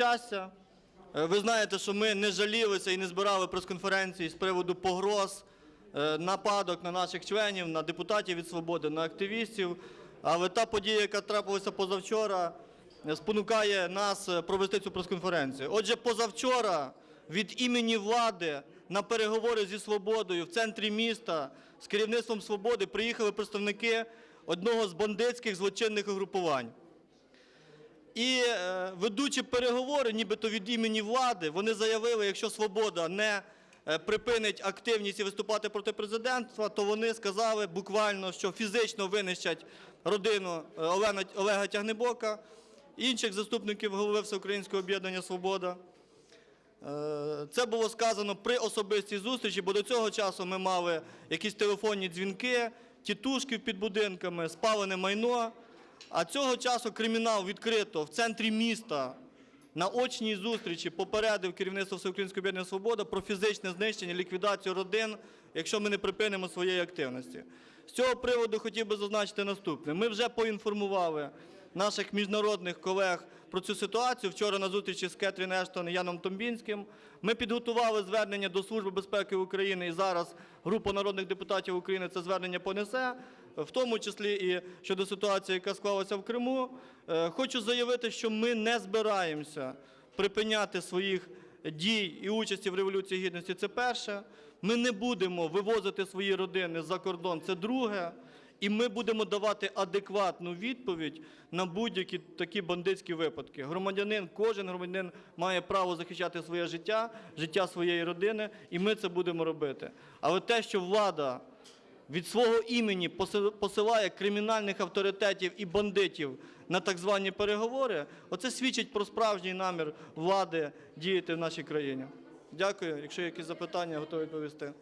щастя. Е, Ви знаєте, що ми не жалілися і не збирали прес-конференції з приводу погроз, е, нападок на наших членів, на депутатів від свободи, на активістів. Але та подія, яка трапилася позавчора, е, спонукає нас провести цю прес-конференцію. Отже, позавчора від імені влади на переговори зі свободою в центрі міста з керівництвом свободи приїхали представники одного з бандитських злочинних угрупувань. І е, ведучи переговори, нібито від імені влади, вони заявили, якщо свобода не е, припинить активність і виступати проти президентства, то вони сказали буквально, що фізично винищать родину е, Олега Тягнебока, інших заступників голови Всеукраїнського об'єднання Свобода. Це було сказано при особистій зустрічі, бо до цього часу ми мали якісь телефонні дзвінки, тітушки під будинками, спалене майно. А цього часу кримінал відкрито в центрі міста на очній зустрічі попередив керівництво Всеукраїнського об'єднання Свобода про фізичне знищення, ліквідацію родин, якщо ми не припинимо своєї активності. З цього приводу хотів би зазначити наступне. Ми вже поінформували наших міжнародних колег про цю ситуацію. Вчора на зустрічі з Кетрін Ештон і Яном Томбінським. Ми підготували звернення до Служби безпеки України і зараз група народних депутатів України це звернення понесе, в тому числі і щодо ситуації, яка склалася в Криму. Е, Хочу заявити, що ми не збираємося припиняти своїх дій і участі в Революції Гідності. Це перше. Ми не будемо вивозити свої родини за кордон. Це друге. І ми будемо давати адекватну відповідь на будь-які такі бандитські випадки. Громадянин, кожен громадянин має право захищати своє життя, життя своєї родини, і ми це будемо робити. Але те, що влада від свого імені поси- посилає кримінальних авторитетів і бандитів на так звані переговори, оце свідчить про справжній намір влади діяти в нашій країні. Дякую. Якщо є якісь запитання, готовий відповісти.